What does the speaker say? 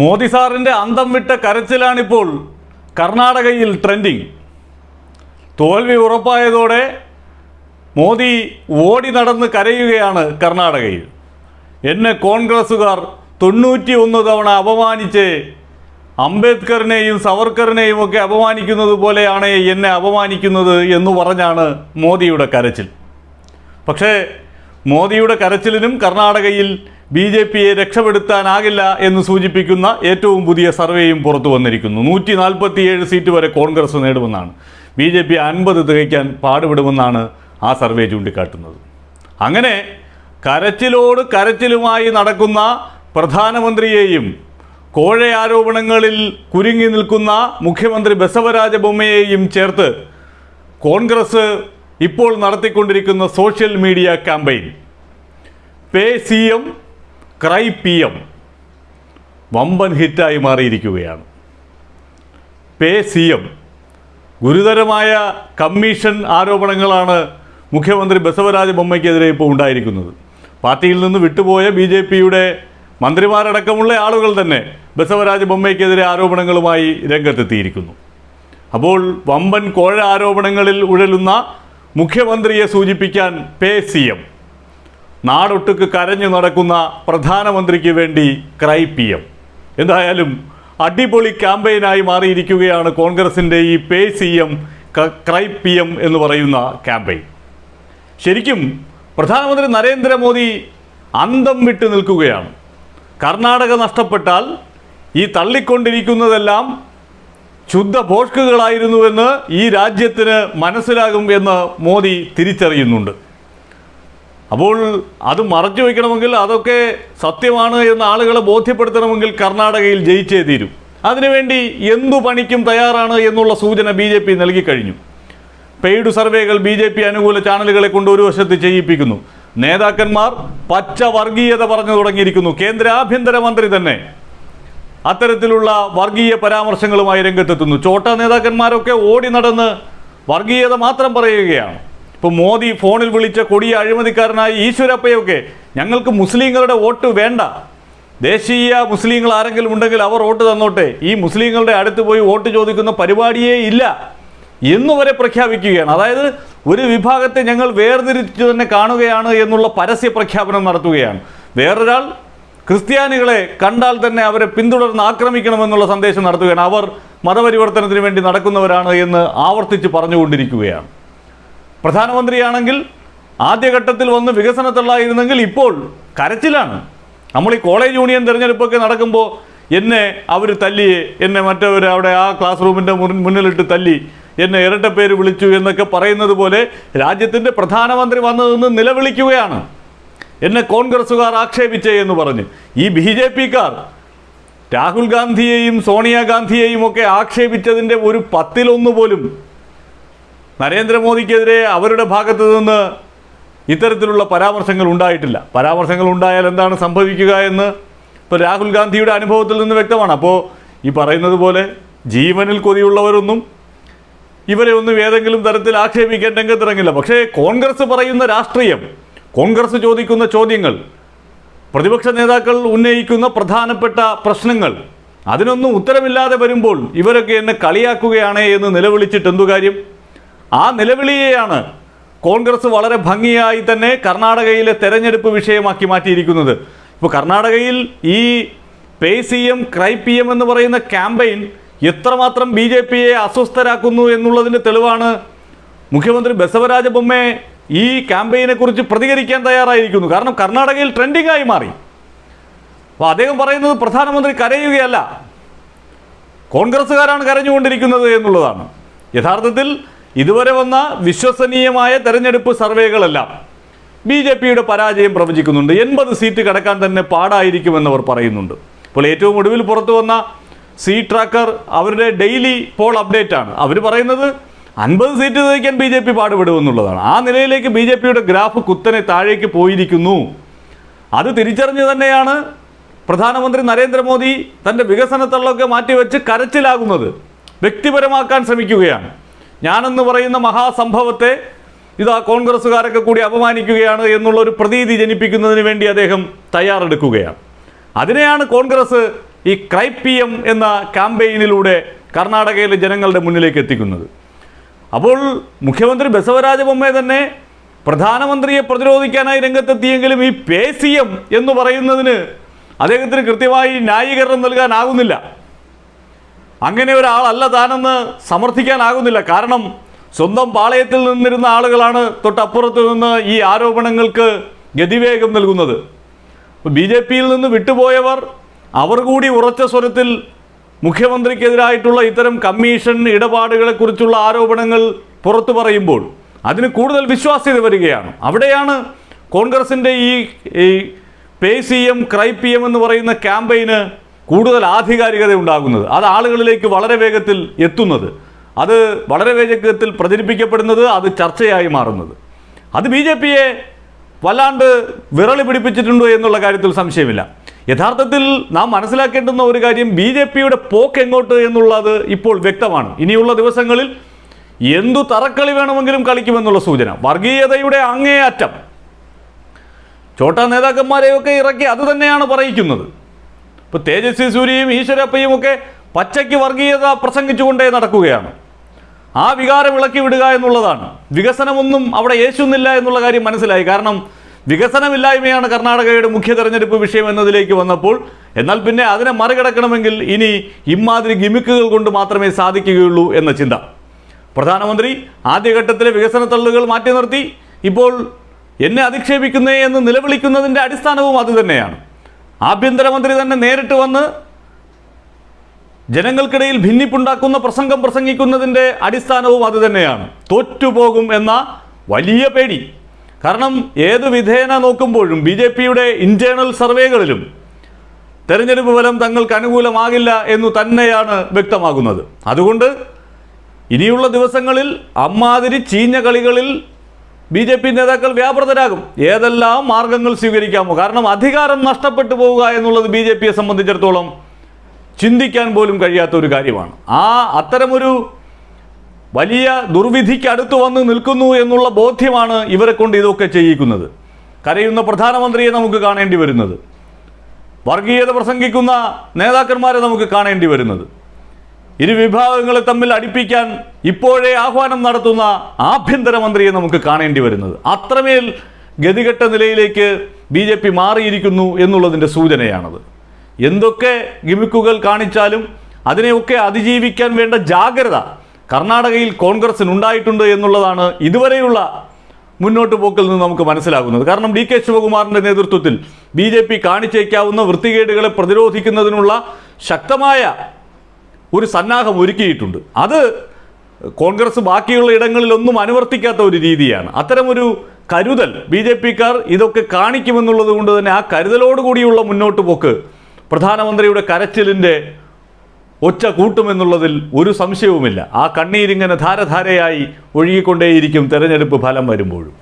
മോദി സാറിന്റെ അന്തം വിട്ട കരച്ചിലാണിപ്പോൾ കർണാടകയിൽ ട്രെൻഡിങ്. തോൽവി ഉറപ്പായതോടെ മോദി ഓടി നടന്ന് കരയുകയാണ് കർണാടകയിൽ. എന്നെ കോൺഗ്രസ്സുകാർ തൊണ്ണൂറ്റി ഒന്ന് തവണ അപമാനിച്ച് അംബേദ്കറിനെയും സവർക്കറിനെയും ഒക്കെ അപമാനിക്കുന്നത് പോലെയാണ് എന്നെ അപമാനിക്കുന്നത് എന്ന് പറഞ്ഞാണ് മോദിയുടെ കരച്ചിൽ. പക്ഷേ മോദിയുടെ കരച്ചിലിനും കർണാടകയിൽ ബി ജെ പിയെ രക്ഷപ്പെടുത്താനാകില്ല എന്ന് സൂചിപ്പിക്കുന്ന ഏറ്റവും പുതിയ സർവേയും പുറത്തു വന്നിരിക്കുന്നു. നൂറ്റി നാൽപ്പത്തിയേഴ് സീറ്റ് വരെ കോൺഗ്രസ് നേടുമെന്നാണ്. ബി ജെ പി അൻപത് തികയ്ക്കാൻ പാടുപെടുമെന്നാണ് ആ സർവേ ചൂണ്ടിക്കാട്ടുന്നത്. അങ്ങനെ കരച്ചിലോട് കരച്ചിലുമായി നടക്കുന്ന പ്രധാനമന്ത്രിയെയും കോഴ ആരോപണങ്ങളിൽ കുരുങ്ങി നിൽക്കുന്ന മുഖ്യമന്ത്രി ബസവരാജ ബൊമ്മയെയും ചേർത്ത് കോൺഗ്രസ് ഇപ്പോൾ നടത്തിക്കൊണ്ടിരിക്കുന്ന social media campaign. Pay C M cry P M വമ്പൻ ഹിറ്റായി മാറിയിരിക്കുകയാണ്. പേ സി എം ഗുരുതരമായ കമ്മീഷൻ ആരോപണങ്ങളാണ് മുഖ്യമന്ത്രി ബസവരാജ ബൊമ്മയ്ക്കെതിരെ ഇപ്പോൾ ഉണ്ടായിരിക്കുന്നത്. പാർട്ടിയിൽ നിന്ന് വിട്ടുപോയ ബി ജെ പിയുടെ മന്ത്രിമാരടക്കമുള്ള ആളുകൾ തന്നെ ബസവരാജ ബൊമ്മയ്ക്കെതിരെ ആരോപണങ്ങളുമായി രംഗത്തെത്തിയിരിക്കുന്നു. അപ്പോൾ വമ്പൻ കോഴ ആരോപണങ്ങളിൽ ഉഴലുന്ന മുഖ്യമന്ത്രിയെ സൂചിപ്പിക്കാൻ പേ സി എം നാടൊട്ടുക്ക് കരഞ്ഞു നടക്കുന്ന പ്രധാനമന്ത്രിക്ക് വേണ്ടി ക്രൈ പി എം. എന്തായാലും അടിപൊളി ക്യാമ്പയിനായി മാറിയിരിക്കുകയാണ് കോൺഗ്രസിന്റെ ഈ pay C M cry P M എന്ന് പറയുന്ന ക്യാമ്പയിൻ. ശരിക്കും പ്രധാനമന്ത്രി നരേന്ദ്രമോദി അന്തം വിട്ടു നിൽക്കുകയാണ്. കർണാടക നഷ്ടപ്പെട്ടാൽ ഈ തള്ളിക്കൊണ്ടിരിക്കുന്നതെല്ലാം ശുദ്ധ ഭോഷ്കുകളായിരുന്നുവെന്ന് ഈ രാജ്യത്തിന് മനസ്സിലാകും എന്ന് മോദി തിരിച്ചറിയുന്നുണ്ട്. അപ്പോൾ അത് മറച്ചു വയ്ക്കണമെങ്കിൽ അതൊക്കെ സത്യമാണ് എന്ന് ആളുകളെ ബോധ്യപ്പെടുത്തണമെങ്കിൽ കർണാടകയിൽ ജയിച്ചേ തീരും. അതിനുവേണ്ടി എന്തു പണിക്കും തയ്യാറാണ് എന്നുള്ള സൂചന ബി ജെ പി നൽകിക്കഴിഞ്ഞു പെയ്ഡ് സർവേകൾ ബി ജെ പി അനുകൂല ചാനലുകളെ കൊണ്ട് ഒരു വശത്ത് ചെയ്യിപ്പിക്കുന്നു. നേതാക്കന്മാർ പച്ച വർഗീയത പറഞ്ഞു തുടങ്ങിയിരിക്കുന്നു. കേന്ദ്ര ആഭ്യന്തരമന്ത്രി തന്നെ അത്തരത്തിലുള്ള വർഗീയ പരാമർശങ്ങളുമായി രംഗത്തെത്തുന്നു. ചോട്ട നേതാക്കന്മാരൊക്കെ ഓടി നടന്ന് വർഗീയത മാത്രം പറയുകയാണ്. ഇപ്പോൾ മോദി ഫോണിൽ വിളിച്ച കൊടിയ അഴിമതിക്കാരനായ ഈശ്വരപ്പയൊക്കെ ഞങ്ങൾക്ക് മുസ്ലിങ്ങളുടെ വോട്ട് വേണ്ട. ദേശീയ മുസ്ലിങ്ങൾ ആരെങ്കിലും ഉണ്ടെങ്കിൽ അവർ വോട്ട് തന്നോട്ടെ. ഈ മുസ്ലിങ്ങളുടെ അടുത്ത് പോയി വോട്ട് ചോദിക്കുന്ന പരിപാടിയേ ഇല്ല. എന്നുവരെ പ്രഖ്യാപിക്കുകയാണ്. അതായത് ഒരു വിഭാഗത്തെ ഞങ്ങൾ വേർതിരിച്ചു തന്നെ കാണുകയാണ് എന്നുള്ള പരസ്യ പ്രഖ്യാപനം നടത്തുകയാണ്. വേറൊരാൾ ക്രിസ്ത്യാനികളെ കണ്ടാൽ തന്നെ അവരെ പിന്തുടർന്ന് ആക്രമിക്കണമെന്നുള്ള സന്ദേശം നടത്തുകയാണ്. അവർ മതപരിവർത്തനത്തിന് വേണ്ടി നടക്കുന്നവരാണ് എന്ന് ആവർത്തിച്ച് പറഞ്ഞുകൊണ്ടിരിക്കുകയാണ്. പ്രധാനമന്ത്രിയാണെങ്കിൽ ആദ്യഘട്ടത്തിൽ വന്ന് വികസനത്തുള്ളായിരുന്നെങ്കിൽ ഇപ്പോൾ കരച്ചിലാണ്. നമ്മൾ ഈ കോളേജ് യൂണിയൻ തിരഞ്ഞെടുപ്പൊക്കെ നടക്കുമ്പോൾ എന്നെ അവർ തല്ലി എന്നെ മറ്റവർ അവിടെ ആ ക്ലാസ് റൂമിന്റെ മുന്നിലിട്ട് തല്ലി എന്നെ ഇരട്ട പേര് വിളിച്ചു എന്നൊക്കെ പറയുന്നത് പോലെ രാജ്യത്തിന്റെ പ്രധാനമന്ത്രി വന്നു നിന്ന് നിലവിളിക്കുകയാണ്. എന്നെ കോൺഗ്രസ്സുകാർ ആക്ഷേപിച്ചേ എന്ന് പറഞ്ഞ്. ഈ ബി ജെ പിക്കാർ രാഹുൽ ഗാന്ധിയെയും സോണിയാഗാന്ധിയെയും ഒക്കെ ആക്ഷേപിച്ചതിന്റെ ഒരു പത്തിലൊന്ന് പോലും നരേന്ദ്രമോദിക്കെതിരെ അവരുടെ ഭാഗത്ത് നിന്ന് ഇത്തരത്തിലുള്ള പരാമർശങ്ങൾ ഉണ്ടായിട്ടില്ല. പരാമർശങ്ങൾ ഉണ്ടായാൽ എന്താണ് സംഭവിക്കുക എന്ന് ഇപ്പോൾ രാഹുൽ ഗാന്ധിയുടെ അനുഭവത്തിൽ നിന്ന് വ്യക്തമാണ്. അപ്പോൾ ഈ പറയുന്നത് പോലെ ജീവനിൽ കൊതിയുള്ളവരൊന്നും ഇവരെ ഒന്നും ഏതെങ്കിലും തരത്തിൽ ആക്ഷേപിക്കാൻ രംഗത്തിറങ്ങില്ല. പക്ഷേ കോൺഗ്രസ് പറയുന്ന രാഷ്ട്രീയം കോൺഗ്രസ് ചോദിക്കുന്ന ചോദ്യങ്ങൾ പ്രതിപക്ഷ നേതാക്കൾ ഉന്നയിക്കുന്ന പ്രധാനപ്പെട്ട പ്രശ്നങ്ങൾ അതിനൊന്നും ഉത്തരമില്ലാതെ വരുമ്പോൾ ഇവരൊക്കെ എന്നെ കളിയാക്കുകയാണേ എന്ന് നിലവിളിച്ചിട്ട് എന്തു കാര്യം? ആ നിലവിളിയെയാണ് കോൺഗ്രസ് വളരെ ഭംഗിയായി തന്നെ കർണാടകയിലെ തെരഞ്ഞെടുപ്പ് വിഷയമാക്കി മാറ്റിയിരിക്കുന്നത്. ഇപ്പോൾ കർണാടകയിൽ ഈ pay C M cry P M എന്ന് പറയുന്ന ക്യാമ്പയിൻ എത്രമാത്രം ബി ജെ പിയെ അസ്വസ്ഥരാക്കുന്നു എന്നുള്ളതിന്റെ തെളിവാണ് മുഖ്യമന്ത്രി ബസവരാജ ബൊമ്മെ ഈ ക്യാമ്പയിനെ കുറിച്ച് പ്രതികരിക്കാൻ തയ്യാറായിരിക്കുന്നു. കാരണം കർണാടകയിൽ ട്രെൻഡിങ്ങായി മാറി. അപ്പോൾ അദ്ദേഹം പറയുന്നത് പ്രധാനമന്ത്രി കരയുകയല്ല. കോൺഗ്രസ്സുകാരാണ് കരഞ്ഞുകൊണ്ടിരിക്കുന്നത് എന്നുള്ളതാണ്. യഥാർത്ഥത്തിൽ ഇതുവരെ വന്ന വിശ്വസനീയമായ തെരഞ്ഞെടുപ്പ് സർവേകളെല്ലാം ബി ജെ പിയുടെ പരാജയം പ്രവചിക്കുന്നുണ്ട്. എൺപത് സീറ്റ് കടക്കാൻ തന്നെ പാടായിരിക്കുമെന്നവർ പറയുന്നുണ്ട്. ഇപ്പോൾ ഏറ്റവും ഒടുവിൽ പുറത്തു വന്ന സീ ട്രാക്കർ അവരുടെ ഡെയിലി പോൾ അപ്ഡേറ്റ് ആണ് അവർ പറയുന്നത് അൻപത് സീറ്റ് തയ്ക്കാൻ ബി ജെ പി പാടുപെടുമെന്നുള്ളതാണ്. ആ നിലയിലേക്ക് ബി ജെ പിയുടെ ഗ്രാഫ് കുത്തനെ താഴേക്ക് പോയിരിക്കുന്നു. അത് തിരിച്ചറിഞ്ഞ് തന്നെയാണ് പ്രധാനമന്ത്രി നരേന്ദ്രമോദി തന്റെ വികസനത്തള്ളൊക്കെ മാറ്റിവെച്ച് കരച്ചിലാകുന്നത്. വ്യക്തിപരമാക്കാൻ ശ്രമിക്കുകയാണ്. ഞാനെന്ന് പറയുന്ന മഹാസംഭവത്തെ ഇതാ കോൺഗ്രസ്സുകാരൊക്കെ കൂടി അപമാനിക്കുകയാണ് എന്നുള്ളൊരു പ്രതീതി ജനിപ്പിക്കുന്നതിന് വേണ്ടി അദ്ദേഹം തയ്യാറെടുക്കുകയാണ്. അതിനെയാണ് കോൺഗ്രസ് ഈ ക്രൈപ്പിയം എന്ന ക്യാമ്പയിനിലൂടെ കർണാടകയിലെ ജനങ്ങളുടെ മുന്നിലേക്ക് എത്തിക്കുന്നത്. അപ്പോൾ മുഖ്യമന്ത്രി ബസവരാജ ബൊമ്മെ തന്നെ പ്രധാനമന്ത്രിയെ പ്രതിരോധിക്കാനായി രംഗത്തെത്തിയെങ്കിലും ഈ പേ സി എം എന്ന് പറയുന്നതിന് അദ്ദേഹത്തിന് കൃത്യമായി ന്യായീകരണം നൽകാനാകുന്നില്ല അങ്ങനെ ഒരാളല്ല താനെന്ന് സമർത്ഥിക്കാനാകുന്നില്ല. കാരണം സ്വന്തം പാളയത്തിൽ നിന്നിരുന്ന ആളുകളാണ് തൊട്ടപ്പുറത്ത് നിന്ന് ഈ ആരോപണങ്ങൾക്ക് ഗതിവേഗം നൽകുന്നത്. ബി ജെ പിയിൽ നിന്ന് വിട്ടുപോയവർ അവർ കൂടി ഉറച്ച സ്വരത്തിൽ മുഖ്യമന്ത്രിക്കെതിരായിട്ടുള്ള ഇത്തരം കമ്മീഷൻ ഇടപാടുകളെക്കുറിച്ചുള്ള ആരോപണങ്ങൾ പുറത്തു പറയുമ്പോൾ അതിന് കൂടുതൽ വിശ്വാസ്യത വരികയാണ്. അവിടെയാണ് കോൺഗ്രസിന്റെ ഈ pay C M cry P M എന്ന് പറയുന്ന ക്യാമ്പയിന് കൂടുതൽ ആധികാരികത ഉണ്ടാകുന്നത്. അത് ആളുകളിലേക്ക് വളരെ വേഗത്തിൽ എത്തുന്നത്. അത് വളരെ വേഗത്തിൽ പ്രചരിപ്പിക്കപ്പെടുന്നത് അത് ചർച്ചയായി മാറുന്നത്. അത് ബി ജെ പിയെ വല്ലാണ്ട് വിറളി പിടിപ്പിച്ചിട്ടുണ്ടോ എന്നുള്ള കാര്യത്തിൽ സംശയമില്ല. യഥാർത്ഥത്തിൽ നാം മനസ്സിലാക്കേണ്ടുന്ന ഒരു കാര്യം ബി ജെ പിയുടെ പോക്ക് എങ്ങോട്ട് എന്നുള്ളത് ഇപ്പോൾ വ്യക്തമാണ്. ഇനിയുള്ള ദിവസങ്ങളിൽ എന്തു തറക്കളി വേണമെങ്കിലും കളിക്കുമെന്നുള്ള സൂചന. വർഗീയതയുടെ അങ്ങേയറ്റം. ചോട്ടാ നേതാക്കന്മാരെയൊക്കെ ഇറക്കി അത് തന്നെയാണ് പറയിക്കുന്നത്. ഇപ്പോൾ തേജസ്വി സൂര്യയും ഈശ്വരപ്പയും ഒക്കെ പച്ചയ്ക്ക് വർഗീയത പ്രസംഗിച്ചുകൊണ്ടേ നടക്കുകയാണ്. ആ വികാരം ഇളക്കി വിടുക എന്നുള്ളതാണ്. വികസനമൊന്നും അവിടെ യേശുന്നില്ല എന്നുള്ള കാര്യം മനസ്സിലായി. കാരണം വികസനമില്ലായ്മയാണ് കർണാടകയുടെ മുഖ്യ തെരഞ്ഞെടുപ്പ് വിഷയം എന്നതിലേക്ക് വന്നപ്പോൾ എന്നാൽ പിന്നെ അതിനെ മറികടക്കണമെങ്കിൽ ഇനി ഇമാതിരി ഗിമിക്കുകൾ കൊണ്ട് മാത്രമേ സാധിക്കുകയുള്ളൂ എന്ന ചിന്ത. പ്രധാനമന്ത്രി ആദ്യഘട്ടത്തിലെ വികസന തള്ളുകൾ മാറ്റി നിർത്തി. ഇപ്പോൾ എന്നെ അധിക്ഷേപിക്കുന്നേ എന്ന് നിലവിളിക്കുന്നതിന്റെ അടിസ്ഥാനവും അതുതന്നെയാണ് ആഭ്യന്തരമന്ത്രി തന്നെ നേരിട്ട് വന്ന് ജനങ്ങൾക്കിടയിൽ ഭിന്നിപ്പുണ്ടാക്കുന്ന പ്രസംഗം പ്രസംഗിക്കുന്നതിന്റെ അടിസ്ഥാനവും അതുതന്നെയാണ് തോറ്റുപോകും എന്ന വലിയ പേടി. കാരണം ഏത് വിധേന നോക്കുമ്പോഴും ബി ജെ പിയുടെ ഇന്റേണൽ സർവേകളിലും തെരഞ്ഞെടുപ്പ് ഫലം തങ്ങൾക്ക് അനുകൂലമാകില്ല എന്നു തന്നെയാണ് വ്യക്തമാകുന്നത്. അതുകൊണ്ട് ഇനിയുള്ള ദിവസങ്ങളിൽ അമ്മാതിരി ചീഞ്ഞ കളികളിൽ ബി ജെ പി നേതാക്കൾ വ്യാപൃതരാകും. ഏതെല്ലാം മാർഗങ്ങൾ സ്വീകരിക്കാമോ? കാരണം അധികാരം നഷ്ടപ്പെട്ടു പോവുക എന്നുള്ളത് ബി ജെ പിയെ സംബന്ധിച്ചിടത്തോളം ചിന്തിക്കാൻ പോലും കഴിയാത്ത ഒരു കാര്യമാണ്. ആ അത്തരമൊരു വലിയ ദുർവിധിക്ക് അടുത്ത് വന്ന് നിൽക്കുന്നു എന്നുള്ള ബോധ്യമാണ് ഇവരെ കൊണ്ട് ഇതൊക്കെ ചെയ്യിക്കുന്നത്. കരയുന്ന പ്രധാനമന്ത്രിയെ നമുക്ക് കാണേണ്ടി വരുന്നത്. വർഗീയത പ്രസംഗിക്കുന്ന നേതാക്കന്മാരെ നമുക്ക് കാണേണ്ടി വരുന്നത്. ഇരു വിഭാഗങ്ങളെ തമ്മിൽ അടിപ്പിക്കാൻ ഇപ്പോഴേ ആഹ്വാനം നടത്തുന്ന ആഭ്യന്തരമന്ത്രിയെ നമുക്ക് കാണേണ്ടി വരുന്നത്. അത്രമേൽ ഗതികെട്ട നിലയിലേക്ക് ബി ജെ പി മാറിയിരിക്കുന്നു എന്നുള്ളതിന്റെ സൂചനയാണത്. എന്തൊക്കെ ഗിമിക്കുകൾ കാണിച്ചാലും അതിനെയൊക്കെ അതിജീവിക്കാൻ വേണ്ട ജാഗ്രത കർണാടകയിൽ കോൺഗ്രസിന് ഉണ്ടായിട്ടുണ്ട് എന്നുള്ളതാണ് ഇതുവരെയുള്ള മുന്നോട്ട് പോക്കിൽ നിന്ന് നമുക്ക് മനസ്സിലാകുന്നത്. കാരണം ഡി കെ ശിവകുമാറിന്റെ നേതൃത്വത്തിൽ ബി ജെ പി കാണിച്ചേക്കാവുന്ന വൃത്തികേടുകളെ പ്രതിരോധിക്കുന്നതിനുള്ള ശക്തമായ ഒരു സന്നാഹം ഒരുക്കിയിട്ടുണ്ട്. അത് കോൺഗ്രസ് ബാക്കിയുള്ള ഇടങ്ങളിലൊന്നും അനുവർത്തിക്കാത്ത ഒരു രീതിയാണ്. അത്തരമൊരു കരുതൽ ബി ജെ പിക്കാർ ഇതൊക്കെ കാണിക്കുമെന്നുള്ളത് കൊണ്ട് തന്നെ ആ കരുതലോടുകൂടിയുള്ള മുന്നോട്ട് പോക്ക് പ്രധാനമന്ത്രിയുടെ കരച്ചിലിന്റെ ഒച്ച കൂട്ടുമെന്നുള്ളതിൽ ഒരു സംശയവുമില്ല. ആ കണ്ണീരിങ്ങനെ ധാരധാരയായി ഒഴുകിക്കൊണ്ടേയിരിക്കും തെരഞ്ഞെടുപ്പ് ഫലം വരുമ്പോഴും.